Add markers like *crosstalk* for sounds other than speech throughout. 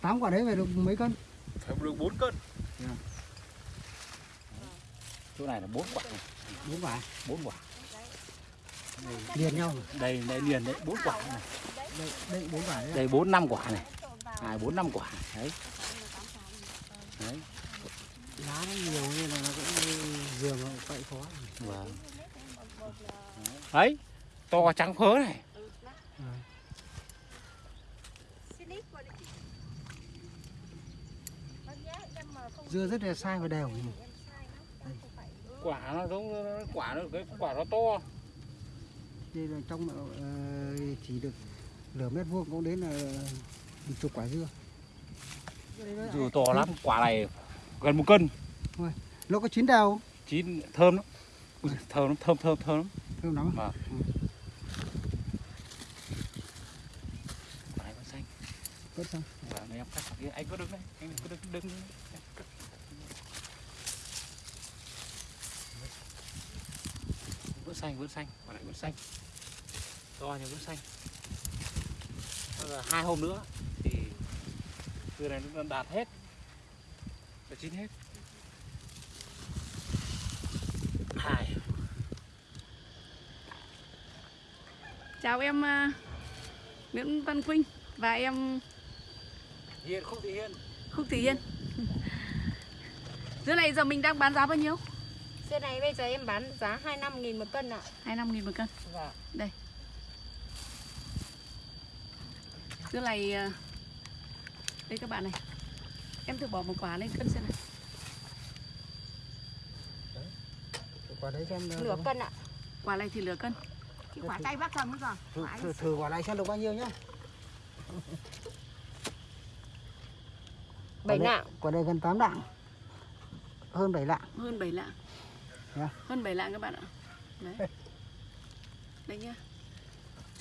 tám quả đấy về được mấy cân? Phải được 4 cân. Dạ. chỗ này là 4 quả. Này, bốn quả 4 quả. Liền nhau. Đây đây liền đấy 4 quả này. Đây đây bốn quả đấy đây 4 5 quả này. Hai 4 5 quả. Đấy. Đấy. Lá nó nhiều nên là nó cũng dừa nó quậy khó. Vâng. Đấy. To trắng phớ này dưa rất là sai và đều. Quả nó giống quả nó cái quả nó to. Đây là trong ờ, chỉ được nửa mét vuông cũng đến là một chục quả dưa. Dù to lắm quả này gần một cân. Nó có chín đều chín thơm lắm. Thơm lắm thơm thơm thơm lắm. Thơm lắm Vâng. quả này vẫn xanh. Quả kia anh cứ đứng đấy anh cứ đứng đứng vẫn xanh vẫn xanh quả này vẫn xanh. To nhưng vẫn xanh. Bây giờ hai hôm nữa thì dưa này nó đạt hết. Nó chín hết. Hai. Chào em à, Nguyễn Văn Quynh và em hiền không thì hiền Khúc Thị Hiên. Dưa này giờ mình đang bán giá bao nhiêu? Dưa này bây giờ em bán giá 25 nghìn một cân ạ. 25 000 một cân. Vâng. Dưa này à, đây các bạn này. Em thử bỏ một quả lên cân xem nào. quả đấy xem Nửa cân ạ. Quả này thì nửa cân. Cái quả tay bác cầm rồi. thử, thử, thử quả này xem được bao nhiêu nhá Bảy đây- nạng. quả đây gần 8 lạng hơn 7 lạng Hơn 7 lạng. Hơn 7 lạng các bạn ạ. Đấy. Đây nhá.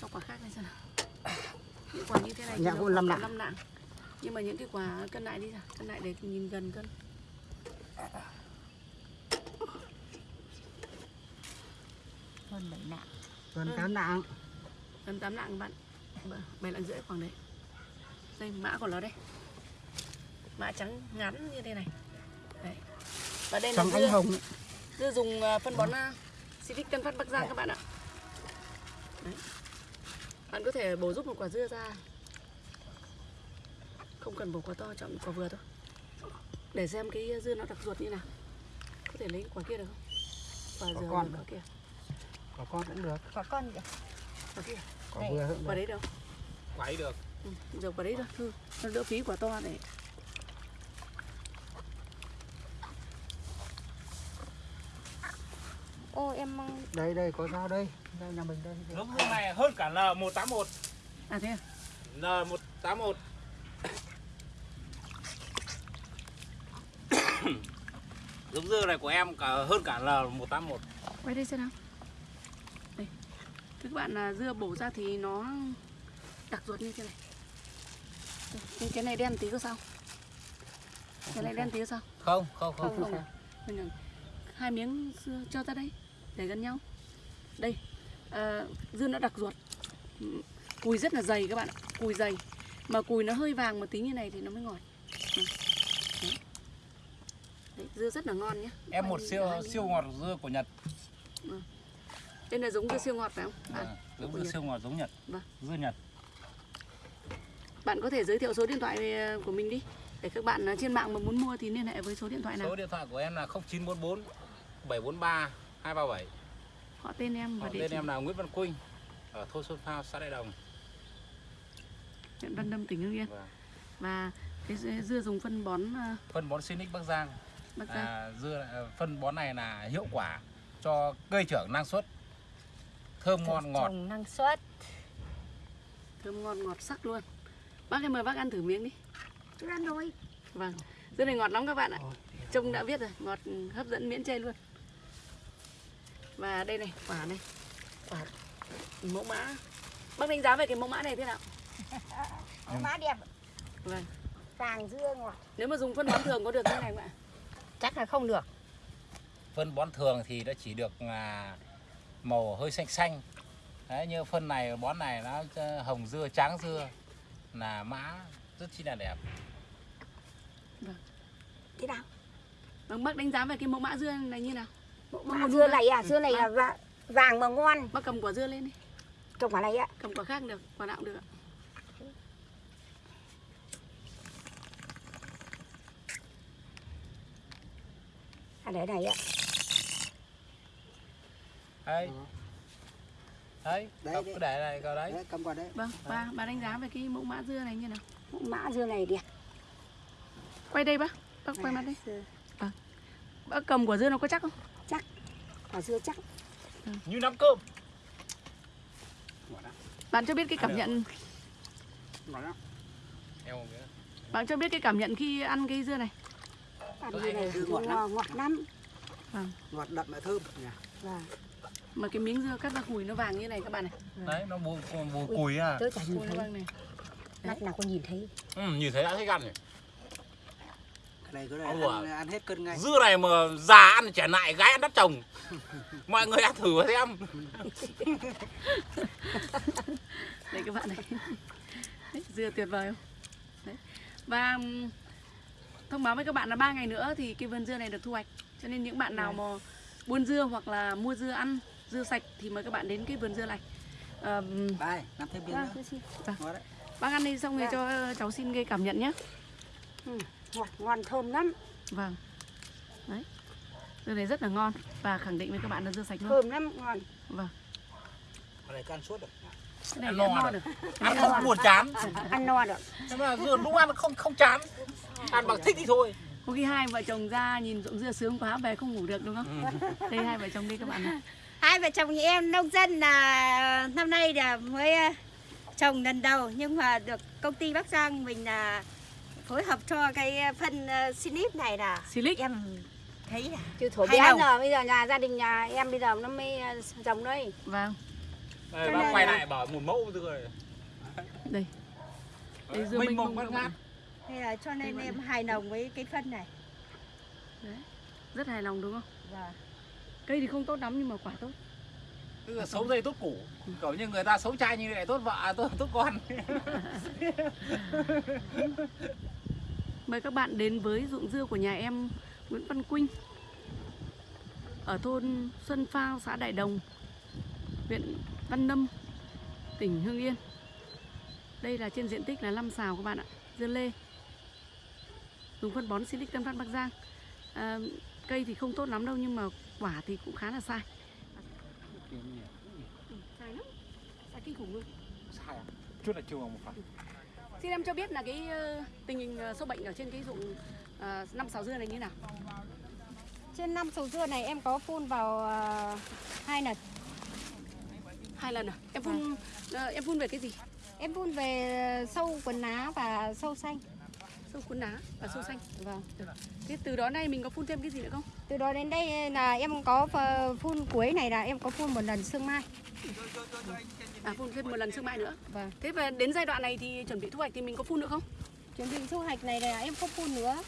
Cho quả khác lên xem nào. Những quả như thế này cũng năm khoảng lạng. năm lạng. Nhưng mà những cái quả cân lại đi. Cân lại để nhìn gần cân. Hơn 7 nạng. gần Ừ. 8 lạng Gần 8 lạng các bạn. 7 lạng rưỡi khoảng đấy. Đây mã của nó đây. Mã trắng ngắn như thế này. Đấy. Và đây là trắng dưa. ánh hồng Dưa dùng à, phân bón uh, Civic Tân Phát Bắc Giang các bạn ạ. Đấy. Bạn có thể bổ giúp một quả dưa ra. Không cần bổ quả to, chọn quả vừa thôi. Để xem cái dưa nó đặc ruột như nào. Có thể lấy quả kia được không? Quả Quả dừa con quả kia. quả con cũng được Quả con kìa. Quả kia. quả vừa Quả được đấy đâu? quấy được Ừ, giờ quả đấy thôi. Thôi, nó đỡ phí quả to này. Em mong đây đây có sao đây đây nhà mình đây, dưa này hơn cả N181 À thế à? N181 *coughs* giống dưa này của em cả hơn cả L181 Quay đây xem nào. Đây. Thưa các bạn là dưa bổ ra thì nó đặc ruột như thế này. Đây, nhưng cái này đen tí có sao? Cái này đen tí có sao? không không không, Không không. Mình là hai miếng dưa cho ra đây để gần nhau. Đây. à, dưa nó đặc ruột. Cùi rất là dày các bạn ạ. Cùi dày. Mà cùi nó hơi vàng một tí như này thì nó mới ngọt. Đấy. Đấy, dưa rất là ngon nhé. em một siêu siêu ngọt dưa của Nhật Đây là giống dưa siêu ngọt phải không? Bạn? à, giống dưa siêu ngọt giống Nhật Vâng. dưa Nhật Bạn có thể giới thiệu số điện thoại ờ, của mình đi để các bạn ờ, trên mạng mà muốn mua thì liên hệ với số điện thoại nào. số điện thoại của em là 0944 743 237 Họ tên em và Họ địa tên em là Nguyễn Văn Quynh ở thôn Xuân Phao xã Đại Đồng huyện Văn Lâm tỉnh Hưng Yên Vâng. và cái dưa- dùng phân bón ờ, phân bón Sinic Bắc Giang Bắc Giang. à, dưa à, phân bón này là hiệu quả cho cây trưởng năng suất thơm ngon ngọt trồng năng suất. thơm ngon ngọt sắc luôn. Bác em mời bác ăn thử miếng đi. Chưa ăn rồi. Vâng. Dưa này ngọt lắm các bạn ạ. Trông đã biết rồi, ngọt hấp dẫn miễn chê luôn. Và đây này, quả này. Quả mẫu mã. Bác đánh giá về cái mẫu mã này thế nào? Má đẹp. Vâng. Vàng dưa ngọt. Nếu mà dùng phân bón thường có được như này không ạ? Chắc là không được. phân bón thường thì nó chỉ được à, màu hơi xanh xanh Đấy, như phân này bón này nó ờ, hồng dưa trắng dưa là mã rất chi là đẹp thế nào vâng bác đánh giá về cái mẫu mã dưa này như nào mã nguồn dưa này à? Dưa này là vàng, vàng mà ngon. Bác cầm quả dưa lên đi. Trồng quả này ạ. Cầm quả khác được quả nào cũng được ạ. À để này ạ. Đấy đấy Đấy, đấy. cứ để này coi đấy. Đấy cầm qua đấy vâng ba bà đánh giá về cái mẫu mã dưa này như nào. Mã dưa này đẹp. Quay đây bác bác quay mặt đây Dưa- bác cầm quả dưa nó có chắc không quả dưa chắc. Như nắm cơm. Bạn cho biết cái cảm nhận bạn cho biết cái cảm nhận khi ăn cái dưa này. Ăn dưa này ngọt lắm. ngọt, lắm. Ngọt đậm mà thơm. Nhỉ vâng. Mà cái miếng dưa cắt ra cùi nó vàng như này các bạn này. Đấy nó bù bù cùi à. Tớ chả nhìn cùi nó thấy. vàng này. Mắt nào có nhìn thấy. Ừ, nhìn thấy đã thấy ăn rồi. cái này cái này ăn, ăn hết cân ngay. dưa này mà già ăn trẻ lại gái ăn đất trồng *laughs* mọi người ăn thử xem. *laughs* Đây các bạn này. Đấy, dưa tuyệt vời không? Đấy. và thông báo với các bạn là ba ngày nữa thì cái vườn dưa này được thu hoạch. Cho nên những bạn nào mà buôn dưa hoặc là mua dưa ăn dưa sạch thì mời các bạn đến cái vườn dưa này. Ờm, đây làm thêm miếng vâng nữa. bác ăn đi xong rồi Dạ. cho cháu xin cái cảm nhận nhé ngon thơm lắm. Vâng. Đấy. Dưa này rất là ngon. Và khẳng định với các bạn là dưa sạch luôn. Thơm lắm ngon. Vâng. Cái này cứ ăn suốt được. Cái này Ăn no được. được ăn không buồn chán. Ăn no được. Nhưng mà dưa đúng ăn không không chán. Ăn bằng thích thì thôi. Có khi hai vợ chồng ra nhìn ruộng dưa sướng quá về không ngủ được đúng không? Đây hai vợ chồng đi các bạn này hai vợ chồng nhà em nông dân là năm nay là mới ờ, trồng lần đầu nhưng mà được công ty Bắc Giang mình là phối hợp cho cái phân ờ, Sinip này là silic em thấy là chứ thổi bé giờ bây giờ nhà gia đình nhà em bây giờ nó mới ờ, trồng đây. Vâng. Đây, bác quay là- lại bảo một mẫu này đây. Đây, dưa mênh mông bát bạn. ngát hay là cho nên em hài lòng với cái phân này. Rất hài lòng đúng không? Và cây thì không tốt lắm nhưng mà quả tốt. Tức là xấu dây tốt củ. Kiểu như người ta xấu trai như này tốt vợ tốt tốt con *laughs* *laughs* mời các bạn đến với ruộng dưa của nhà em Nguyễn Văn Quynh ở thôn Xuân Phao xã Đại Đồng huyện Văn Lâm tỉnh Hưng Yên. Đây là trên diện tích là 5 xào các bạn ạ dưa lê. Dùng phân bón Silic Tân Phát Bắc Giang. À, cây thì không tốt lắm đâu nhưng mà quả thì cũng khá là sai. Sai lắm. Sai kinh khủng luôn. Sai à? chút là chưa vào một phần Xin em cho biết là cái ờ, tình hình ờ, sâu bệnh ở trên cái ruộng ờ, năm sáu dưa này như nào? trên năm sầu dưa này em có phun vào hai lần Hai lần à? Em phun ờ, em phun về cái gì? em phun về sâu quần lá và sâu xanh Sâu cuốn lá và sâu xanh. vâng Thế từ đó nay mình có phun thêm cái gì nữa không? từ đó đến đây là em có phờ- phun cuối này là em có phun một lần sương mai À phun thêm một lần sương mai nữa. vâng Thế và đến giai đoạn này thì chuẩn bị thu hoạch thì mình có phun nữa không? chuẩn bị thu hoạch này là em không phun nữa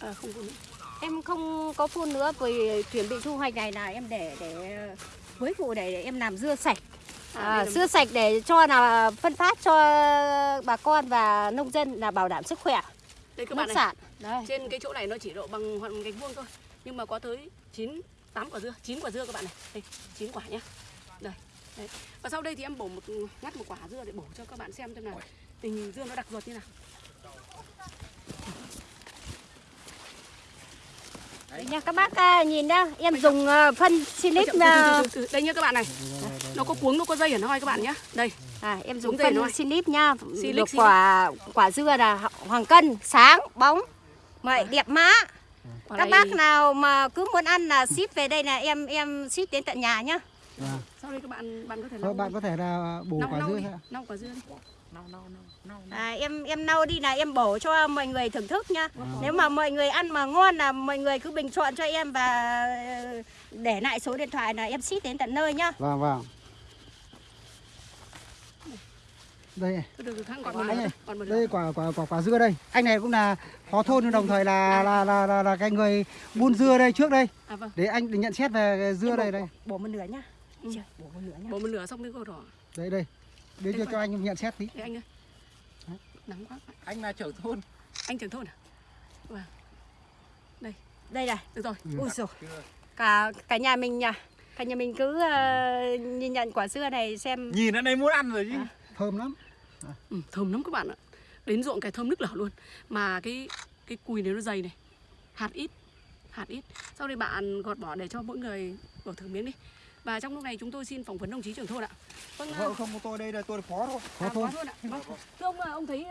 À, không phun nữa. em không có phun nữa vì chuẩn bị thu hoạch này là em để để cuối vụ này để em làm dưa sạch À, à, đây sạch để cho là phân phát cho bà con và nông dân là bảo đảm sức khỏe Đây các bạn này. sản đấy Trên cái chỗ này nó chỉ độ bằng khoảng gạch vuông thôi. Nhưng mà có tới 9 8 quả dưa, 9 quả dưa các bạn này. Đây, 9 quả nhá. Đây. Đấy. Và sau đây thì em bổ một ngắt một quả dưa để bổ cho các bạn xem xem là tình hình dưa nó đặc ruột như nào. Đấy nha các bác à, nhìn nhá em dùng à, phân silic. Đây nhá các bạn này. Nó có cuống, nó có dây ở nó các bạn nhá. Đây. à, em dùng phân nói. silic nha. Silic, được quả quả dưa là hoàng cân sáng bóng. Vậy đẹp má. Quả các này- bác nào mà cứ muốn ăn là ship về đây là em em ship đến tận nhà nhá. Vâng. Sau đây các bạn bạn có thể bạn có thể là bổ lau quả lau dưa đi, lau quả dưa đi. à, em em nâu đi là em bổ cho mọi người thưởng thức nhá. Nếu mà mọi người ăn mà ngon là mọi người cứ bình chọn cho em và ờ, để lại số điện thoại là em ship đến tận nơi nhá. Vâng vâng. Đây ơi, đây, còn một lửa. đây quả quả quả quả dưa đây. Anh này cũng là phó thôn nhưng đồng thời là là là là, là cái người buôn dưa đây trước đây. À vâng, Để anh nhận xét về dưa đây đây. bổ một nửa nhá Ừ. Bổ một nửa nhá bổ một lửa xong cái câu đỏ. Đây đây. Để cho cho anh nhận xét tí. Đây anh ơi. nắng quá anh là trưởng thôn anh trưởng thôn à vâng Đây này. được rồi Ui giời. chưa Cả cả nhà mình nha. Cả nhà mình cứ ờ, nhìn nhận quả dưa này xem nhìn ở đây muốn ăn rồi chứ À. thơm lắm ừ, thơm lắm các bạn ạ đến ruộng cái thơm nức lở luôn mà cái cái cùi này nó dày này hạt ít hạt ít sau đây bạn gọt bỏ để cho mỗi người bỏ thử miếng đi và trong lúc này chúng tôi xin phỏng vấn đồng chí trưởng thôn ạ vâng không có tôi đây là tôi là phó thôi. à, thơm có thôn ạ vâng. thưa ông ông thấy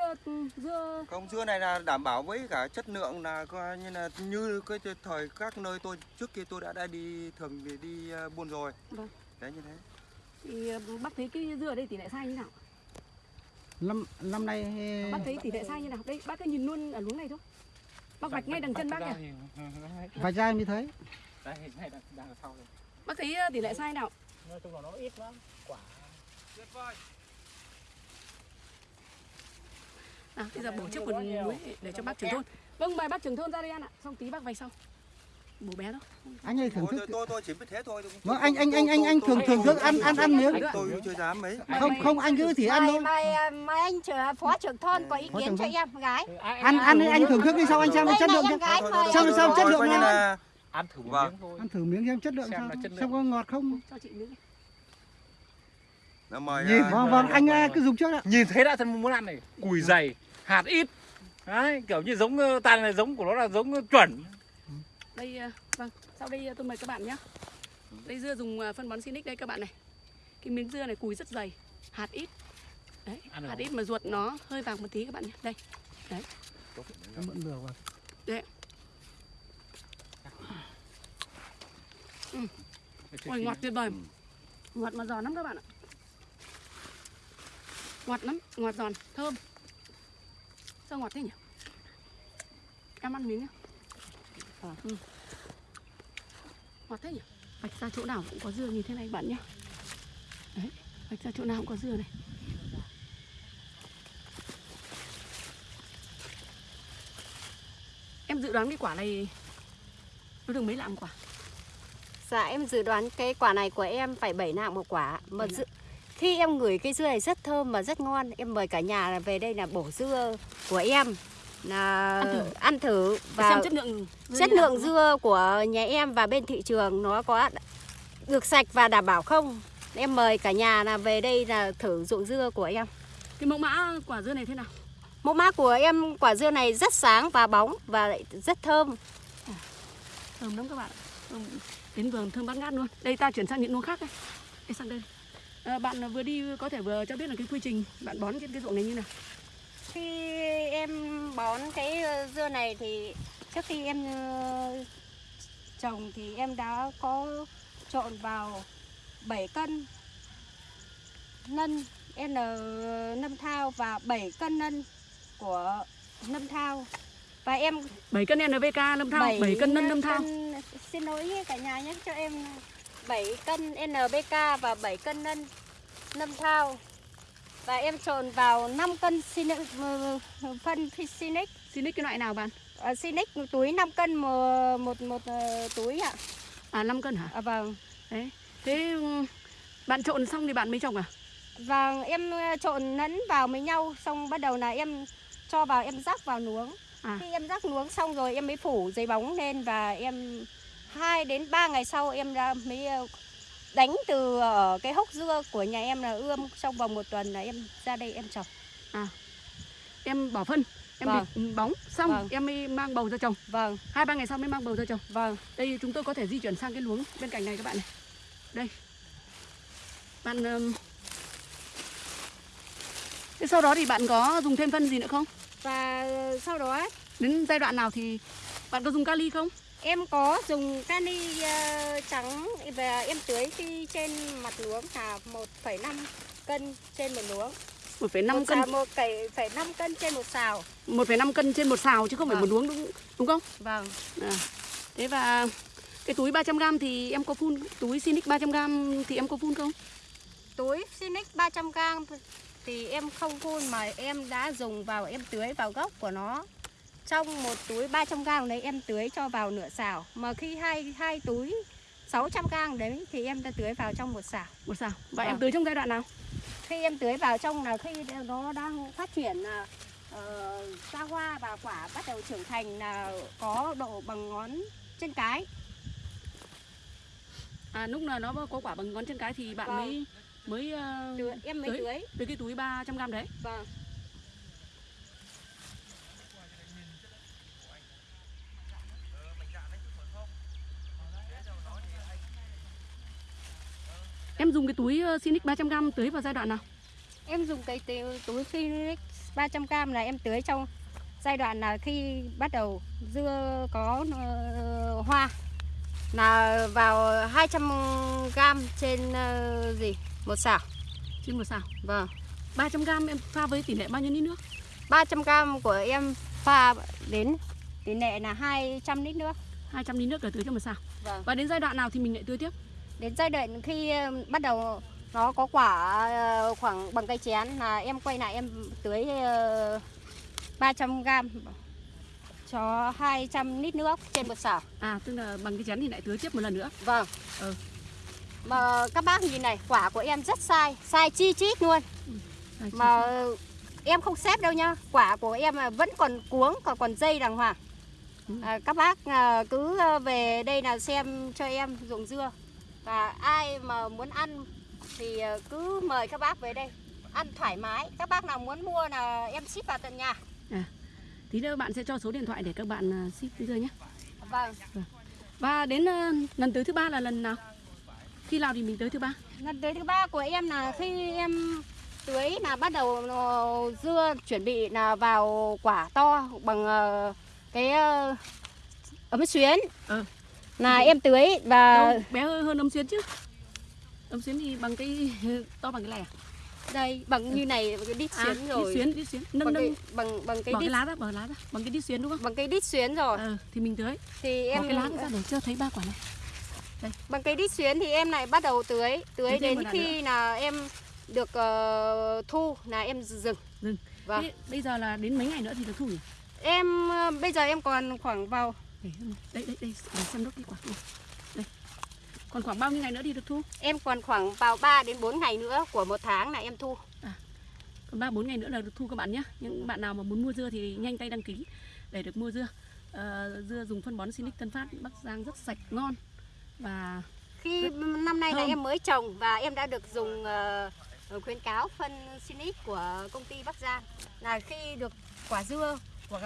dưa Công dưa này là đảm bảo với cả chất lượng là coi như là như cái thời các nơi tôi trước kia tôi đã đã đi thường đi, đi buôn rồi. Vâng. Đấy như thế. thì bác thấy cái dưa ở đây tỷ lệ sai như nào năm năm nay bác thấy tỷ lệ sai như nào? Đây bác cứ nhìn luôn ở luống này thôi. Bác vạch ngay đằng chân bác kìa vài chai mới thấy. Đây này đang đang ở sau đây bác thấy ờ, tỷ lệ sai nào? Nói chung là nó ít lắm. Quả. À bây giờ bổ trước một muối để cho bác trưởng thôn. Vâng mời bác trưởng thôn ra đây ăn ạ. Xong tí bác vạch sau bố bé đó. Anh ơi thưởng Tôi, thức tôi, tôi, tôi chỉ biết thế thôi. Tôi- vâng anh anh anh anh anh thưởng thưởng thức ăn ăn ăn miếng. Tôi chưa dám mấy. không không anh cứ thì ăn thôi. mời, ờ, mời anh trưởng phó trưởng thôn có ý kiến cho em gái. ăn ăn anh thưởng thức đi sau anh xem chất lượng Sao- sao chất lượng nào? ăn thử một Vâng. miếng thôi. Ăn thử miếng xem chất lượng Xem sao. là chất lượng. xem có ngọt không? Cho chị miếng. Mời nhìn ờ, vâng vâng anh ờ, cứ dùng trước ạ nhìn thấy đã thân muốn ăn này. Cùi dày hạt ít. Đấy kiểu như giống ờ, tàn này giống của nó là giống chuẩn đây ờ, vâng sau đây ờ, tôi mời các bạn nhé. Đây dưa dùng ờ, phân bón Sinic đây các bạn này. Cái miếng dưa này cùi rất dày hạt ít. Đấy hạt ít mà ruột nó hơi vàng một tí các bạn nhé. Đây vẫn được rồi. Ôi ngọt tuyệt vời. Ngọt mà giòn lắm các bạn ạ. Ngọt lắm ngọt giòn thơm. Sao ngọt thế nhỉ? Em ăn miếng nhá ừ. ngọt thế nhỉ? Vạch ra chỗ nào cũng có dưa như thế này bạn nhé đấy vạch ra chỗ nào cũng có dưa này. Em dự đoán cái quả này nó được mấy lạng quả? Dạ em dự đoán cái quả này của em phải 7 nạng một quả. Mà dự... khi em ngửi cái dưa này rất thơm và rất ngon em mời cả nhà về đây là bổ dưa của em là Ăn thử. ăn thử và xem chất lượng dưa chất lượng dưa của nhà em và bên thị trường nó có được sạch và đảm bảo không? Em mời cả nhà là về đây là thử ruộng dưa của em. Cái mẫu mã quả dưa này thế nào? Mẫu mã của em quả dưa này rất sáng và bóng và lại rất thơm. Thơm lắm các bạn. Thơm. đến vườn thơm bát ngát luôn. Đây ta chuyển sang những luống khác đây. Đây sang đây. À, bạn vừa đi có thể vừa cho biết là cái quy trình bạn bón trên cái ruộng này như nào khi em bón cái ờ, dưa này thì trước khi em ờ, trồng thì em đã có trộn vào 7 cân nân N nâm thao và 7 cân nân của nâm thao. Và em 7 cân NVK lâm thao 7 cân nân lâm thao. cân- xin lỗi cả nhà nhé cho em 7 cân NBK và 7 cân nân nâm thao và em trộn vào 5 cân Sinic, ờ, phân Sinic. Xin cái loại nào bạn? À, Sinic túi 5 cân một một, một ờ, túi ạ. À 5 cân hả? À, vâng. Đấy thế ừ, bạn trộn xong thì bạn mới trồng à? Vâng, em trộn lẫn vào với nhau xong bắt đầu là em cho vào em rắc vào nuống. À. Khi em rắc nuống xong rồi em mới phủ giấy bóng lên và em 2 đến 3 ngày sau em ra mới đánh từ ở cái hốc dưa của nhà em là ươm trong vòng một tuần là em ra đây em trồng. em bỏ phân em Vâng. bịt bóng xong Vâng. em mới mang bầu ra trồng Vâng, hai ba ngày sau mới mang bầu ra trồng vâng. đây chúng tôi có thể di chuyển sang cái luống bên cạnh này các bạn này đây bạn ừm, thế sau đó thì bạn có dùng thêm phân gì nữa không Và ờ, sau đó đến giai đoạn nào thì bạn có dùng kali không em có dùng cani ờ, trắng và em tưới khi trên mặt luống là 1,5 cân trên một luống. 1,5 một cân xào, một cày phải 5 cân trên một xào. 1,5 cân trên một xào chứ không phải Vâng. một luống đúng đúng không Vâng. à. thế và cái túi 300 g thì em có phun túi Sinic 300 g thì em có phun không Túi Sinic 300 g thì em không phun mà em đã dùng vào em tưới vào gốc của nó. Trong một túi 300 g đấy em tưới cho vào nửa xào. Mà khi hai hai túi 600 g đấy thì em đã tưới vào trong một xào. một xào và Vâng. em tưới trong giai đoạn nào Khi em tưới vào trong là khi nó đang phát triển là ờ, ra hoa và quả bắt đầu trưởng thành là có độ bằng ngón chân cái À lúc nào nó có quả bằng ngón chân cái thì bạn Vâng. mới mới ờ, tưới, em mới Tưới. tưới từ cái túi 300 g đấy. vâng dùng cái túi uh, Sinic 300 g tưới vào giai đoạn nào? em dùng cái túi, Phoenix 300g là em tưới trong giai đoạn là khi bắt đầu dưa có ờ, hoa là vào 200g trên ờ, gì một xào Trên một xào. vâng 300 g em pha với tỷ lệ bao nhiêu lít nước? 300g của em pha đến tỷ lệ là 200 lít nước 200 lít nước để tưới cho một xào. vâng Và đến giai đoạn nào thì mình lại tưới tiếp? Đến giai đoạn khi ờ, bắt đầu nó có quả ờ, khoảng bằng cây chén là em quay lại em tưới ờ, 300g cho 200 lít nước trên một xào À tức là bằng cái chén thì lại tưới tiếp một lần nữa. Vâng. Ừ. Mà các bác nhìn này, quả của em rất sai, sai chi chít luôn. Đây, chị- Mà em không xếp đâu nhá. Quả của em là vẫn còn cuống, còn còn dây đàng hoàng. Ừ. À, các bác à, cứ à, về đây là xem cho em ruộng dưa. Và ai mà muốn ăn thì à, cứ mời các bác về đây ăn thoải mái. Các bác nào muốn mua là em ship vào tận nhà. Tí nữa bạn sẽ cho số điện thoại để các bạn à, ship dưa nhé. Vâng. Và đến ờ, lần tưới thứ ba là lần nào? Khi nào thì mình tưới thứ ba? Lần tới thứ ba của em là khi em tưới là bắt đầu ờ, dưa chuẩn bị là vào quả to bằng ờ, cái ờ, ấm xuyến. Ừ. Là em tưới và Đâu, bé hơn, hơn ấm xuyến chứ. Ấm xuyến thì bằng cái *laughs* to bằng cái này à? đây bằng như này cái đít À, xuyến rồi. đít xuyến, đít xuyến. Nâng bằng nâng cái bằng bằng cái bỏ cái đít lá ra, bỏ cái lá ra, bằng cái đít xuyến đúng không? bằng cái đít xuyến rồi. Ờ, thì mình tưới. Thì Bỏ em cái lá ra để cho thấy ba quả này. bằng cái đít xuyến thì em lại bắt đầu tưới, tưới thêm đến khi là em được ờ, thu là em dừng. Dừng. Vâng. Thế bây giờ là đến mấy ngày nữa thì được thu nhỉ? Em ờ, bây giờ em còn khoảng vào Đây, đây, đây, để xem nốt cái quả này. Đây. Còn khoảng bao nhiêu ngày nữa thì được thu? Em còn khoảng vào 3 đến 4 ngày nữa của một tháng là em thu. Còn 3 4 ngày nữa là được thu các bạn nhé. Những bạn nào mà muốn mua dưa thì nhanh tay đăng ký để được mua dưa. Ờ, dưa dùng phân bón Sinic Tân Phát Bắc Giang rất sạch ngon và Khi năm nay là thơm. em mới trồng và em đã được dùng ờ, khuyến cáo phân Sinic của công ty Bắc Giang là khi được quả dưa của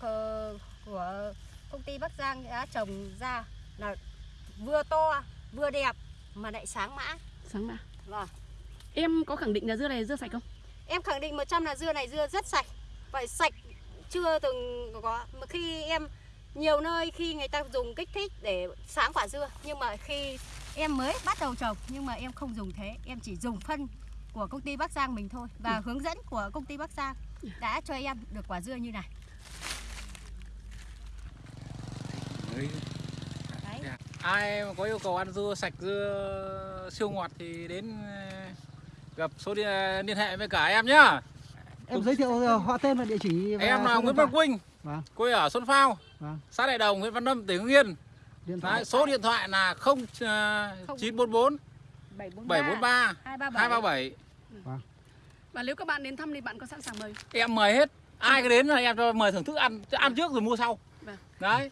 của, của công ty Bắc Giang đã trồng ra là vừa to vừa đẹp mà lại sáng mã. sáng mà. Vâng. Em có khẳng định là dưa này dưa sạch không? Em khẳng định 100 là dưa này dưa rất sạch. Vậy sạch chưa từng có mà khi em nhiều nơi khi người ta dùng kích thích để sáng quả dưa nhưng mà khi em mới bắt đầu trồng nhưng mà em không dùng thế, em chỉ dùng phân của công ty Bắc Giang mình thôi và hướng dẫn của công ty Bắc Giang đã cho em được quả dưa như này. Đấy. ai mà có yêu cầu ăn dưa sạch dưa siêu ngọt thì đến ờ, gặp số điện, liên hệ với cả em nhá Em giới thiệu ờ, họ tên và địa chỉ và em là Nguyễn Văn. Quynh Vâng. quê ở Xuân Phao Vâng. xã Đại Đồng huyện Văn Lâm tỉnh Hưng Yên Điện thoại Đấy, số điện thoại là 0944 743 237 Và nếu các bạn đến thăm thì bạn có sẵn sàng mời. em mời hết ai cứ đến là em cho mời thưởng thức ăn ăn trước rồi mua sau Vâng. đấy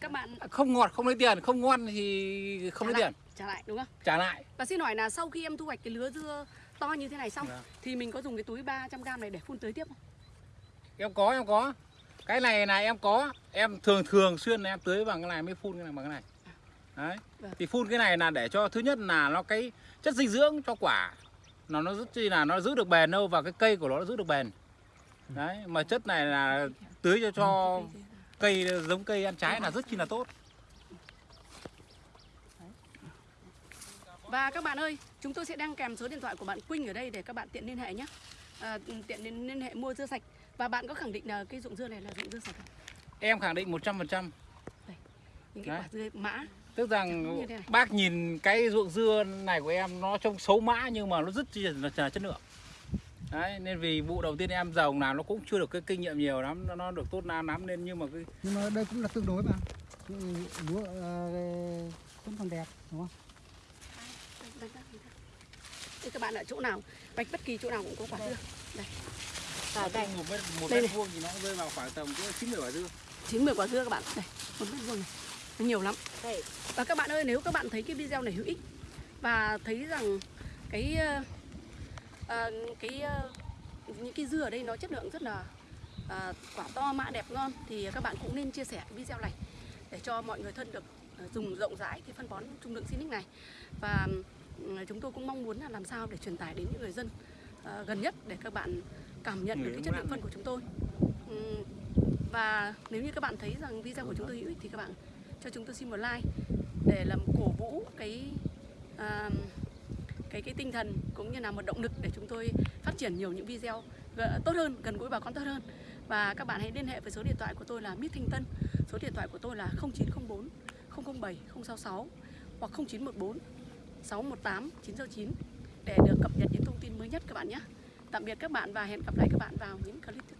các bạn không ngọt không lấy tiền không ngon thì không trả lấy lại, tiền trả lại đúng không? trả lại. Và xin hỏi là sau khi em thu hoạch cái lứa dưa to như thế này xong Vâng. thì mình có dùng cái túi 300 g này để phun tưới tiếp không? em có em có. Cái này là em có. Em thường thường xuyên là em tưới bằng cái này mới phun cái này bằng cái này. Đấy. Vâng. thì phun cái này là để cho thứ nhất là nó cái chất dinh dưỡng cho quả nó nó rất chi là nó giữ được bền lâu và cái cây của nó, nó giữ được bền. Đấy mà chất này là tưới cho cho cây giống cây ăn trái là rất chi là tốt Và các bạn ơi, chúng tôi sẽ đăng kèm số điện thoại của bạn Quynh ở đây để các bạn tiện liên hệ nhé. À, tiện liên, liên hệ mua dưa sạch. Và bạn có khẳng định là cái dụng dưa này là dụng dưa sạch không? em khẳng định 100% Những cái Đấy. quả dưa mã. tức rằng bác nhìn cái ruộng dưa này của em nó trông xấu mã nhưng mà nó rất là chất lượng đấy nên vì vụ đầu tiên em dòng là nó cũng chưa được cái kinh nghiệm nhiều lắm nó, nó được tốt nam lắm nên nhưng mà cái nhưng mà đây cũng là tương đối mà lúa ờ, vẫn còn đẹp đúng không Đây các bạn ở chỗ nào, vạch bất kỳ chỗ nào cũng có quả dưa. Đây. Ở đây. một mét một mét vuông thì nó rơi vào khoảng tầm chín mươi quả dưa chín mười quả dưa các bạn đây một mét vuông này nó nhiều lắm Đây. và các bạn ơi nếu các bạn thấy cái video này hữu ích và thấy rằng cái ờ, ờ, cái ờ, những cái dưa ở đây nó chất lượng rất là ờ, quả to mã đẹp ngon. Thì các bạn cũng nên chia sẻ video này để cho mọi người thân được ờ, dùng rộng rãi cái phân bón trung lượng Sinic này. Và ừ, chúng tôi cũng mong muốn là làm sao để truyền tải đến những người dân ờ, gần nhất để các bạn cảm nhận được cái chất lượng phân của chúng tôi. Ừm, và nếu như các bạn thấy rằng video của chúng tôi hữu ích thì các bạn cho chúng tôi xin một like để làm cổ vũ cái à, cái cái tinh thần cũng như là một động lực để chúng tôi phát triển nhiều những video tốt hơn, gần gũi bà con tốt hơn. Và các bạn hãy liên hệ với số điện thoại của tôi là Mít Thanh Tân. Số điện thoại của tôi là 0904 007 066 hoặc 0914 618 969 để được cập nhật những thông tin mới nhất các bạn nhé. Tạm biệt các bạn và hẹn gặp lại các bạn vào những clip tiếp theo.